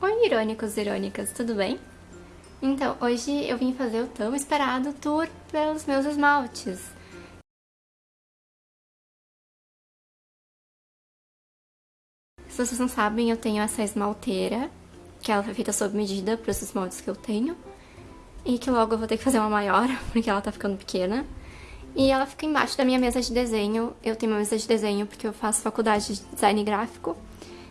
Oi, irônicos e irônicas, tudo bem? Então, hoje eu vim fazer o tão esperado tour pelos meus esmaltes. Se vocês não sabem, eu tenho essa esmalteira, que ela foi feita sob medida para os esmaltes que eu tenho. E que logo eu vou ter que fazer uma maior, porque ela tá ficando pequena. E ela fica embaixo da minha mesa de desenho. Eu tenho uma mesa de desenho porque eu faço faculdade de design gráfico.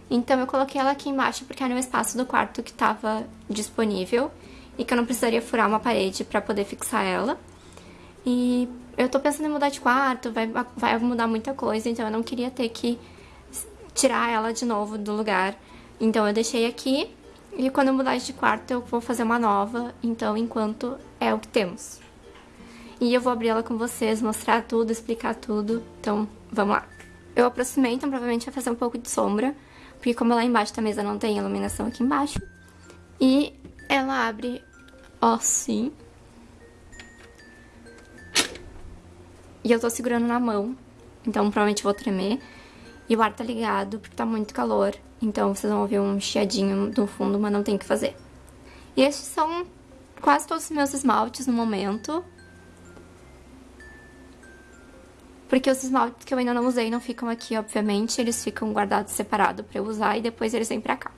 Então eu coloquei ela aqui embaixo porque era um espaço do quarto que estava disponível e que eu não precisaria furar uma parede para poder fixar ela. E eu tô pensando em mudar de quarto, vai, vai mudar muita coisa, então eu não queria ter que tirar ela de novo do lugar. Então eu deixei aqui e quando eu mudar de quarto eu vou fazer uma nova, então enquanto é o que temos. E eu vou abrir ela com vocês, mostrar tudo, explicar tudo, então vamos lá. Eu aproximei, então provavelmente vai fazer um pouco de sombra, porque como lá embaixo da mesa não tem iluminação aqui embaixo. E ela abre assim. E eu tô segurando na mão, então provavelmente vou tremer. E o ar tá ligado porque tá muito calor, então vocês vão ouvir um chiadinho no fundo, mas não tem o que fazer. E estes são quase todos os meus esmaltes no momento. Porque os esmaltes que eu ainda não usei não ficam aqui, obviamente, eles ficam guardados separado pra eu usar e depois eles vêm pra cá.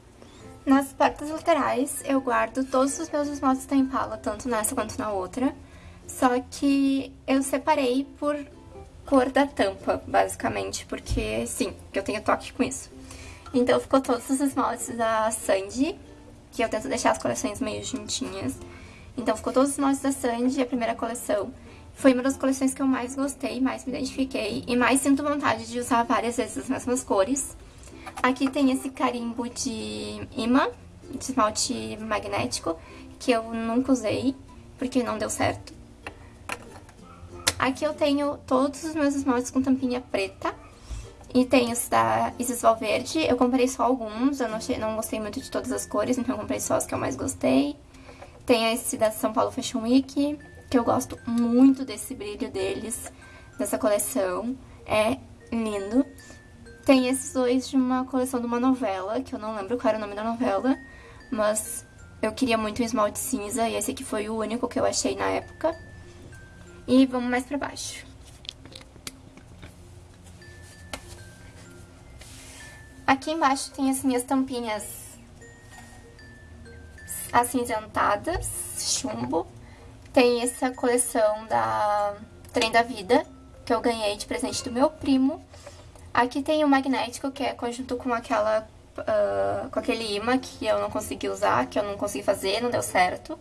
Nas partes laterais eu guardo todos os meus esmaltes da Impala, tanto nessa quanto na outra. Só que eu separei por cor da tampa, basicamente, porque sim, eu tenho toque com isso. Então ficou todos os esmaltes da Sandy, que eu tento deixar as coleções meio juntinhas. Então ficou todos os esmaltes da Sandy, a primeira coleção. Foi uma das coleções que eu mais gostei, mais me identifiquei e mais sinto vontade de usar várias vezes as mesmas cores. Aqui tem esse carimbo de imã, de esmalte magnético, que eu nunca usei, porque não deu certo. Aqui eu tenho todos os meus esmaltes com tampinha preta. E tem os da Isis Valverde. Eu comprei só alguns, eu não, achei, não gostei muito de todas as cores, então eu comprei só os que eu mais gostei. Tem esse da São Paulo Fashion Week que eu gosto muito desse brilho deles, dessa coleção. É lindo. Tem esses dois de uma coleção de uma novela, que eu não lembro qual era o nome da novela, mas eu queria muito um esmalte cinza e esse aqui foi o único que eu achei na época. E vamos mais pra baixo. Aqui embaixo tem as minhas tampinhas acinzentadas, chumbo. Tem essa coleção da Trem da Vida, que eu ganhei de presente do meu primo. Aqui tem o magnético, que é conjunto com aquela... Uh, com aquele imã que eu não consegui usar, que eu não consegui fazer, não deu certo.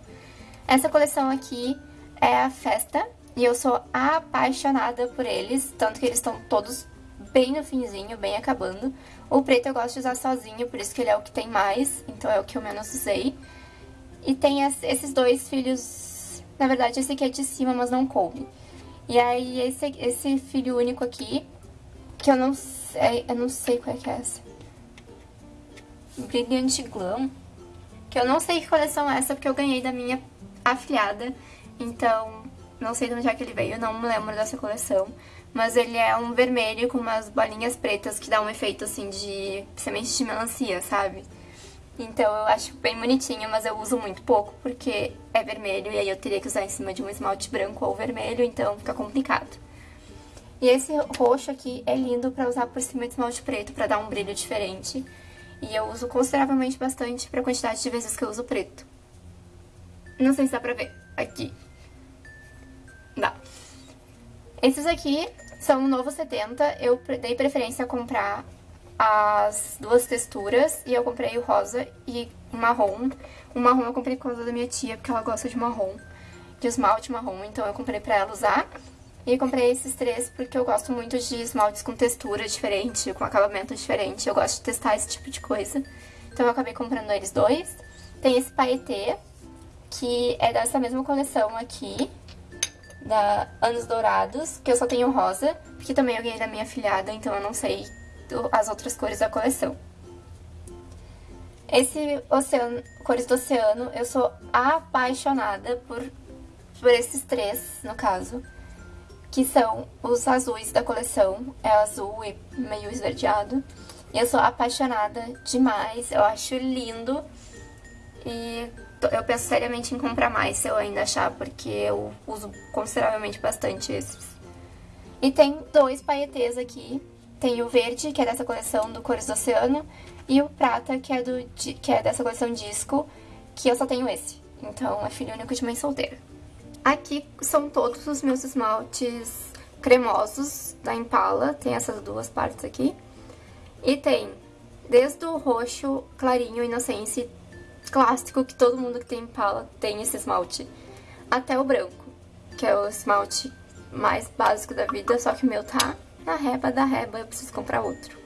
Essa coleção aqui é a Festa, e eu sou apaixonada por eles, tanto que eles estão todos bem no finzinho, bem acabando. O preto eu gosto de usar sozinho, por isso que ele é o que tem mais, então é o que eu menos usei. E tem esses dois filhos na verdade, esse aqui é de cima, mas não coube. E aí, esse, esse filho único aqui, que eu não sei, eu não sei qual é que é essa. Brilhante Glam. Que eu não sei que coleção é essa, porque eu ganhei da minha afilhada. Então, não sei de onde é que ele veio, não me lembro dessa coleção. Mas ele é um vermelho com umas bolinhas pretas que dá um efeito, assim, de semente de melancia, sabe? Então eu acho bem bonitinho, mas eu uso muito pouco porque é vermelho e aí eu teria que usar em cima de um esmalte branco ou vermelho, então fica complicado. E esse roxo aqui é lindo pra usar por cima de esmalte preto, pra dar um brilho diferente. E eu uso consideravelmente bastante pra quantidade de vezes que eu uso preto. Não sei se dá pra ver. Aqui. Dá. Esses aqui são o novo 70. Eu dei preferência a comprar as duas texturas e eu comprei o rosa e o marrom. O marrom eu comprei por causa da minha tia, porque ela gosta de marrom, de esmalte marrom, então eu comprei pra ela usar. E comprei esses três porque eu gosto muito de esmaltes com textura diferente, com acabamento diferente. Eu gosto de testar esse tipo de coisa. Então eu acabei comprando eles dois. Tem esse paetê, que é dessa mesma coleção aqui, da Anos Dourados, que eu só tenho rosa, porque também eu ganhei da minha filhada, então eu não sei as outras cores da coleção. Esse oceano, cores do oceano, eu sou apaixonada por, por esses três, no caso, que são os azuis da coleção, é azul e meio esverdeado. E eu sou apaixonada demais, eu acho lindo. E eu penso seriamente em comprar mais se eu ainda achar, porque eu uso consideravelmente bastante esses. E tem dois paetês aqui. Tem o verde, que é dessa coleção do Cores do Oceano, e o prata, que é, do, que é dessa coleção disco, que eu só tenho esse. Então é filho único de mãe solteira. Aqui são todos os meus esmaltes cremosos da Impala. Tem essas duas partes aqui. E tem desde o roxo clarinho Inocência clássico, que todo mundo que tem Impala tem esse esmalte, até o branco, que é o esmalte mais básico da vida, só que o meu tá na reba da reba, eu preciso comprar outro.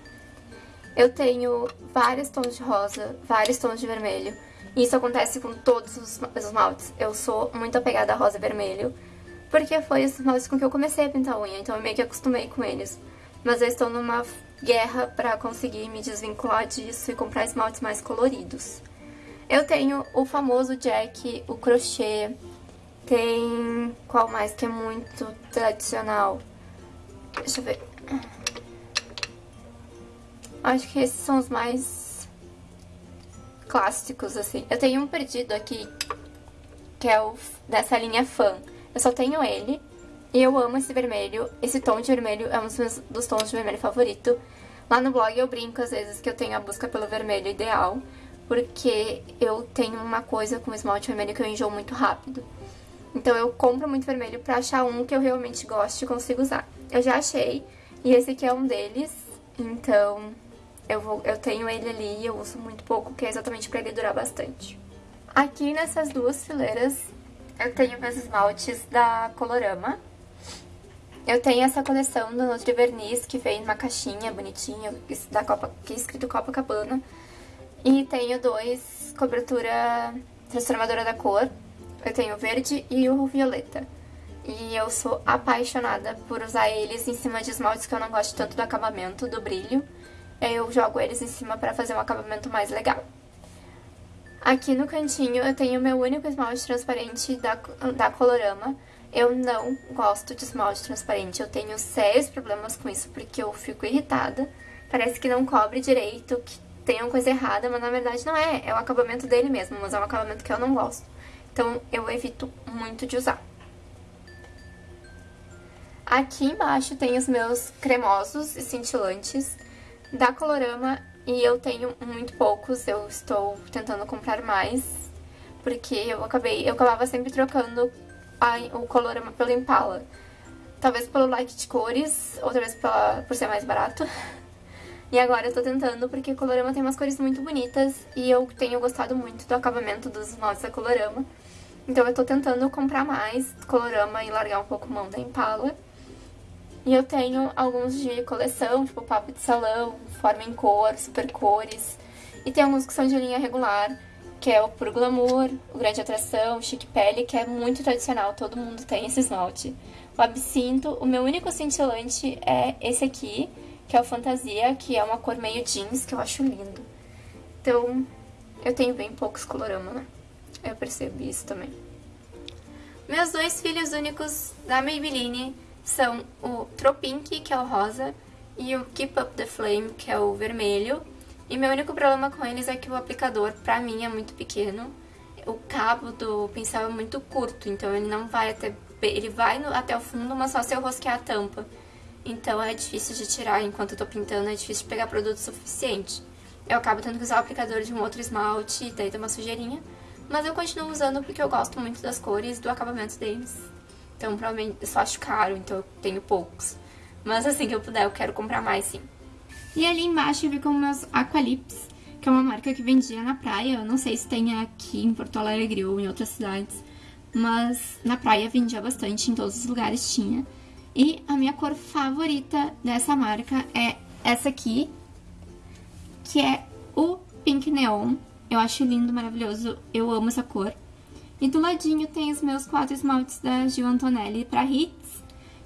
Eu tenho vários tons de rosa, vários tons de vermelho, e isso acontece com todos os esmaltes. Eu sou muito apegada a rosa e vermelho, porque foi os esmaltes com que eu comecei a pintar unha, então eu meio que acostumei com eles. Mas eu estou numa guerra pra conseguir me desvincular disso e comprar esmaltes mais coloridos. Eu tenho o famoso Jack, o crochê, tem... qual mais que é muito tradicional? Deixa eu ver. Acho que esses são os mais clássicos, assim. Eu tenho um perdido aqui, que é o dessa linha Fan. Eu só tenho ele, e eu amo esse vermelho. Esse tom de vermelho é um dos, dos tons de vermelho favorito. Lá no blog eu brinco às vezes que eu tenho a busca pelo vermelho ideal, porque eu tenho uma coisa com esmalte vermelho que eu enjoo muito rápido. Então eu compro muito vermelho pra achar um que eu realmente goste e consigo usar. Eu já achei, e esse aqui é um deles, então eu, vou, eu tenho ele ali e eu uso muito pouco, que é exatamente pra ele durar bastante. Aqui nessas duas fileiras eu tenho meus esmaltes da Colorama. Eu tenho essa coleção do Nutri Verniz, que vem numa caixinha bonitinha, da Copa, que é escrito Copacabana. E tenho dois cobertura transformadora da cor. Eu tenho o verde e o violeta. E eu sou apaixonada por usar eles em cima de esmaltes que eu não gosto tanto do acabamento, do brilho. Eu jogo eles em cima pra fazer um acabamento mais legal. Aqui no cantinho eu tenho meu único esmalte transparente da, da Colorama. Eu não gosto de esmalte transparente, eu tenho sérios problemas com isso porque eu fico irritada. Parece que não cobre direito, que tem uma coisa errada, mas na verdade não é. É o acabamento dele mesmo, mas é um acabamento que eu não gosto. Então eu evito muito de usar. Aqui embaixo tem os meus cremosos e cintilantes da Colorama e eu tenho muito poucos, eu estou tentando comprar mais, porque eu acabei, eu acabava sempre trocando a, o Colorama pelo Impala. Talvez pelo like de cores, outra vez pela, por ser mais barato. E agora eu tô tentando porque o Colorama tem umas cores muito bonitas e eu tenho gostado muito do acabamento dos esmaltes da Colorama. Então eu tô tentando comprar mais Colorama e largar um pouco mão da Impala. E eu tenho alguns de coleção, tipo papo de salão, forma em cor, super cores. E tem alguns que são de linha regular, que é o Puro Glamour, o Grande Atração, o Chique Pele, que é muito tradicional, todo mundo tem esse esmalte. O Absinto, o meu único cintilante é esse aqui, que é o Fantasia, que é uma cor meio jeans, que eu acho lindo. Então, eu tenho bem poucos colorama, né? Eu percebo isso também. Meus dois filhos únicos da Maybelline são o Tropink, que é o rosa, e o Keep Up The Flame, que é o vermelho. E meu único problema com eles é que o aplicador, pra mim, é muito pequeno. O cabo do pincel é muito curto, então ele não vai até... Ele vai no, até o fundo, mas só se eu rosquear a tampa. Então é difícil de tirar enquanto eu tô pintando, é difícil de pegar produto suficiente. Eu acabo tendo que usar o aplicador de um outro esmalte, daí dá uma sujeirinha. Mas eu continuo usando porque eu gosto muito das cores do acabamento deles. Então, provavelmente, eu só acho caro, então eu tenho poucos. Mas assim que eu puder, eu quero comprar mais, sim. E ali embaixo com meus Aqualips, que é uma marca que vendia na praia. Eu não sei se tem aqui em Porto Alegre ou em outras cidades. Mas na praia vendia bastante, em todos os lugares tinha. E a minha cor favorita dessa marca é essa aqui, que é o Pink Neon. Eu acho lindo, maravilhoso, eu amo essa cor. E do ladinho tem os meus quatro esmaltes da Gil Antonelli para hits.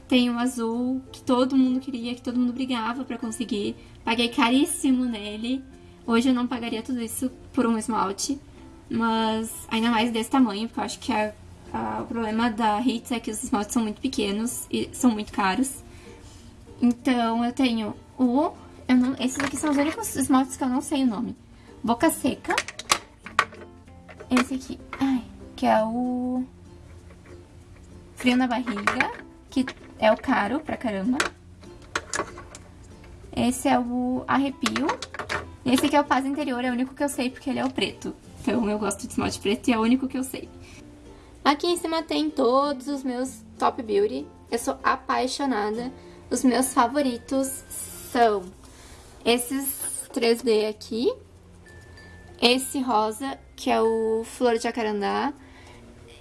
Tem o azul, que todo mundo queria, que todo mundo brigava para conseguir. Paguei caríssimo nele. Hoje eu não pagaria tudo isso por um esmalte. Mas ainda mais desse tamanho, porque eu acho que a, a, o problema da Hits é que os esmaltes são muito pequenos e são muito caros. Então eu tenho o... Eu não, esses aqui são os únicos esmaltes que eu não sei o nome. Boca Seca esse aqui, ai, que é o Frio na Barriga, que é o caro pra caramba. Esse é o Arrepio. Esse aqui é o Paz Interior, é o único que eu sei porque ele é o preto. Então eu gosto de esmalte preto e é o único que eu sei. Aqui em cima tem todos os meus Top Beauty. Eu sou apaixonada. Os meus favoritos são esses 3D aqui. Esse rosa, que é o Flor de Jacarandá.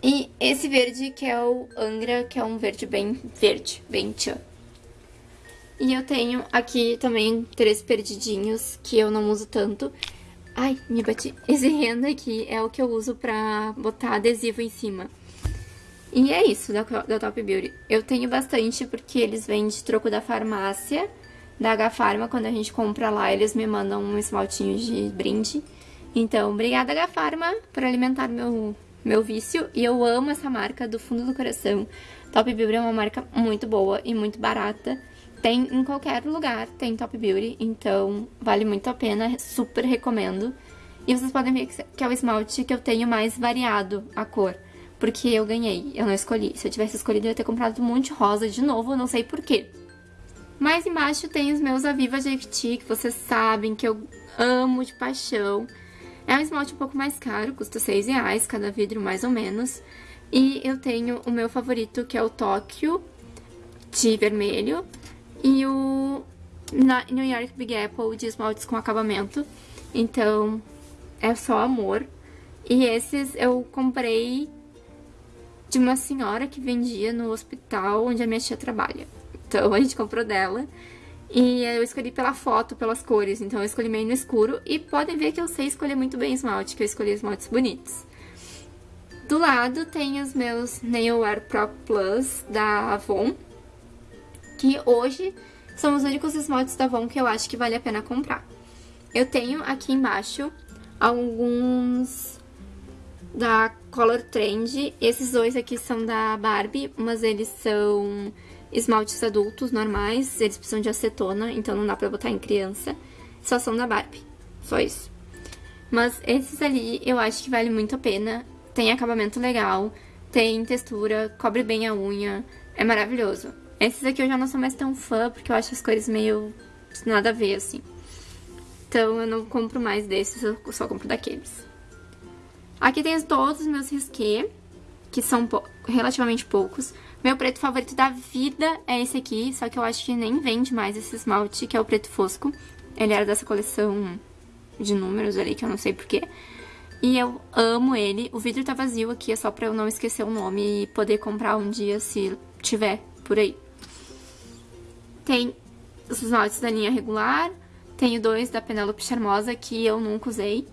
E esse verde, que é o Angra, que é um verde bem verde, bem tchan. E eu tenho aqui também três perdidinhos, que eu não uso tanto. Ai, me bati. Esse renda aqui é o que eu uso pra botar adesivo em cima. E é isso da, da Top Beauty. Eu tenho bastante porque eles vêm de troco da farmácia, da H-Pharma. Quando a gente compra lá, eles me mandam um esmaltinho de brinde. Então, obrigada H-Pharma por alimentar meu, meu vício. E eu amo essa marca do fundo do coração. Top Beauty é uma marca muito boa e muito barata. Tem em qualquer lugar, tem Top Beauty, então vale muito a pena, super recomendo. E vocês podem ver que é o esmalte que eu tenho mais variado a cor. Porque eu ganhei, eu não escolhi. Se eu tivesse escolhido, eu ia ter comprado um monte de rosa de novo, não sei porquê. Mais embaixo tem os meus Aviva JFT, que vocês sabem que eu amo de paixão. É um esmalte um pouco mais caro, custa 6 reais cada vidro mais ou menos. E eu tenho o meu favorito, que é o Tóquio, de vermelho. E o New York Big Apple de esmaltes com acabamento. Então, é só amor. E esses eu comprei de uma senhora que vendia no hospital onde a minha tia trabalha. Então a gente comprou dela. E eu escolhi pela foto, pelas cores, então eu escolhi meio no escuro. E podem ver que eu sei escolher muito bem esmalte, que eu escolhi esmaltes bonitos. Do lado tem os meus Nail Art Pro Plus da Avon, que hoje são os únicos esmaltes da Avon que eu acho que vale a pena comprar. Eu tenho aqui embaixo alguns da Color Trend. Esses dois aqui são da Barbie, mas eles são esmaltes adultos normais, eles precisam de acetona, então não dá pra botar em criança. Só são da Barbie, só isso. Mas esses ali eu acho que vale muito a pena. Tem acabamento legal, tem textura, cobre bem a unha, é maravilhoso. Esses aqui eu já não sou mais tão fã, porque eu acho as cores meio nada a ver, assim. Então eu não compro mais desses, eu só compro daqueles. Aqui tem todos os meus risqué, que são relativamente poucos. Meu preto favorito da vida é esse aqui, só que eu acho que nem vende mais esse esmalte, que é o preto fosco. Ele era dessa coleção de números ali, que eu não sei porquê. E eu amo ele. O vidro tá vazio aqui, é só pra eu não esquecer o nome e poder comprar um dia se tiver por aí. Tem os esmaltes da linha regular. Tenho dois da Penelope Charmosa que eu nunca usei.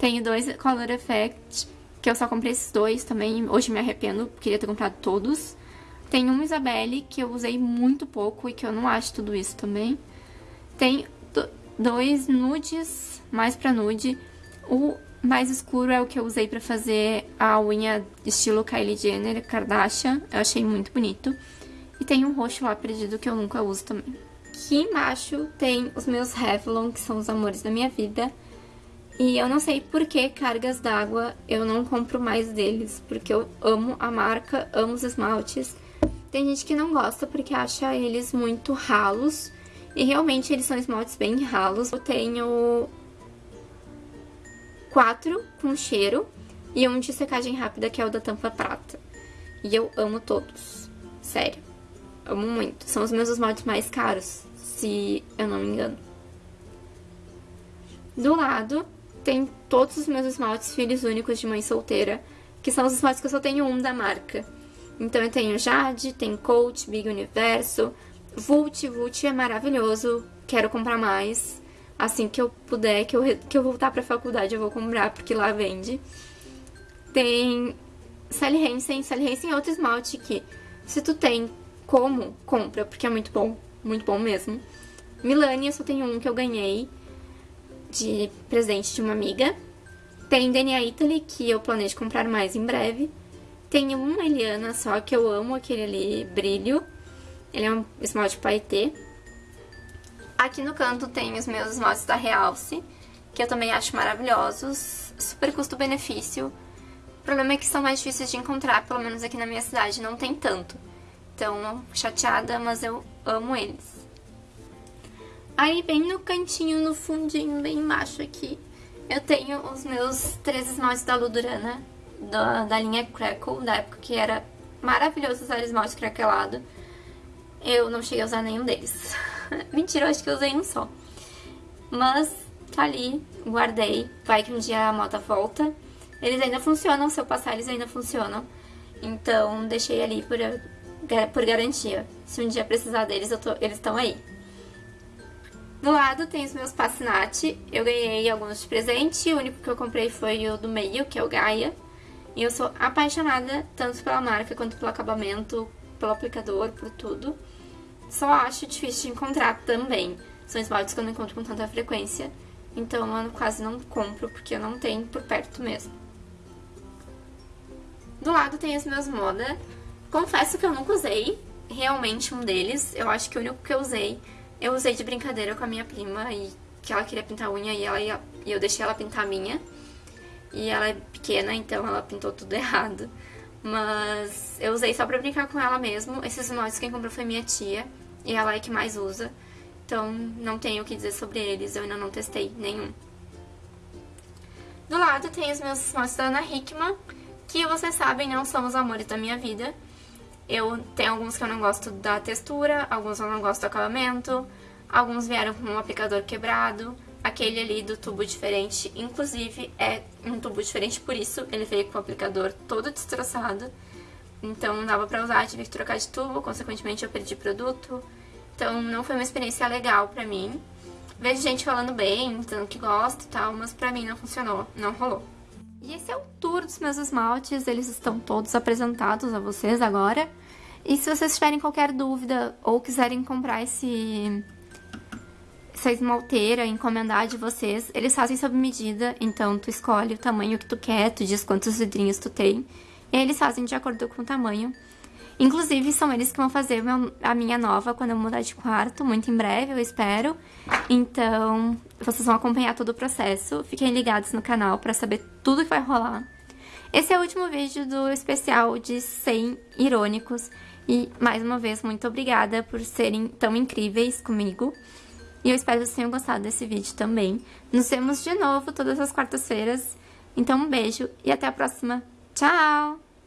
Tenho dois Color Effect, que eu só comprei esses dois também. Hoje me arrependo, queria ter comprado todos. Tem um Isabelle, que eu usei muito pouco e que eu não acho tudo isso também. Tem dois nudes, mais pra nude. O mais escuro é o que eu usei pra fazer a unha estilo Kylie Jenner, Kardashian. Eu achei muito bonito. E tem um roxo lá perdido que eu nunca uso também. Aqui embaixo tem os meus Revlon, que são os amores da minha vida. E eu não sei por que cargas d'água eu não compro mais deles, porque eu amo a marca, amo os esmaltes. Tem gente que não gosta porque acha eles muito ralos, e realmente eles são esmaltes bem ralos. Eu tenho quatro com cheiro e um de secagem rápida, que é o da tampa prata. E eu amo todos, sério, amo muito. São os meus esmaltes mais caros, se eu não me engano. Do lado tem todos os meus esmaltes filhos únicos de mãe solteira, que são os esmaltes que eu só tenho um da marca. Então eu tenho Jade, tem Coach, Big Universo, Vult, Vult é maravilhoso, quero comprar mais. Assim que eu puder, que eu, que eu voltar pra faculdade eu vou comprar, porque lá vende. Tem Sally Hansen, Sally Hansen é outro esmalte que, se tu tem como, compra, porque é muito bom, muito bom mesmo. Milani, eu só tenho um que eu ganhei, de presente de uma amiga. Tem DNA Italy, que eu planejo comprar mais em breve. Tem uma Eliana só, que eu amo aquele ali, brilho. Ele é um esmalte paetê. Aqui no canto tem os meus esmaltes da Realce, que eu também acho maravilhosos. Super custo-benefício. O problema é que são mais difíceis de encontrar, pelo menos aqui na minha cidade não tem tanto. Então, chateada, mas eu amo eles. Aí, bem no cantinho, no fundinho, bem embaixo aqui, eu tenho os meus três esmaltes da Ludurana, da, da linha Crackle, da época que era maravilhoso usar esmalte craquelado. Eu não cheguei a usar nenhum deles. Mentira, eu acho que eu usei um só. Mas tá ali, guardei. Vai que um dia a moto volta. Eles ainda funcionam, se eu passar eles ainda funcionam. Então deixei ali por, por garantia. Se um dia precisar deles, tô, eles estão aí. Do lado tem os meus Passinati. Eu ganhei alguns de presente. O único que eu comprei foi o do meio, que é o Gaia. E eu sou apaixonada tanto pela marca quanto pelo acabamento, pelo aplicador, por tudo. Só acho difícil de encontrar também. São esmaltes que eu não encontro com tanta frequência. Então eu quase não compro, porque eu não tenho por perto mesmo. Do lado tem os meus Moda. Confesso que eu nunca usei realmente um deles. Eu acho que o único que eu usei, eu usei de brincadeira com a minha prima e que ela queria pintar unha e, ela ia, e eu deixei ela pintar a minha. E ela é pequena, então ela pintou tudo errado. Mas eu usei só pra brincar com ela mesmo. Esses esmaltes quem comprou foi minha tia. E ela é que mais usa. Então não tenho o que dizer sobre eles. Eu ainda não testei nenhum. Do lado tem os meus esmaltes da Ana Hickman. Que vocês sabem, não são os amores da minha vida. Eu tenho alguns que eu não gosto da textura. Alguns eu não gosto do acabamento. Alguns vieram com um aplicador quebrado. Aquele ali do tubo diferente, inclusive, é um tubo diferente por isso. Ele veio com o aplicador todo destroçado. Então não dava pra usar, tive que trocar de tubo, consequentemente eu perdi produto. Então não foi uma experiência legal pra mim. Vejo gente falando bem, dizendo que gosta e tal, mas pra mim não funcionou, não rolou. E esse é o tour dos meus esmaltes, eles estão todos apresentados a vocês agora. E se vocês tiverem qualquer dúvida ou quiserem comprar esse essa esmalteira, encomendar de vocês, eles fazem sob medida, então tu escolhe o tamanho que tu quer, tu diz quantos vidrinhos tu tem, e eles fazem de acordo com o tamanho. Inclusive, são eles que vão fazer a minha nova quando eu mudar de quarto, muito em breve, eu espero. Então, vocês vão acompanhar todo o processo. Fiquem ligados no canal pra saber tudo que vai rolar. Esse é o último vídeo do especial de 100 irônicos. E, mais uma vez, muito obrigada por serem tão incríveis comigo. E eu espero que vocês tenham gostado desse vídeo também. Nos vemos de novo todas as quartas-feiras. Então um beijo e até a próxima. Tchau!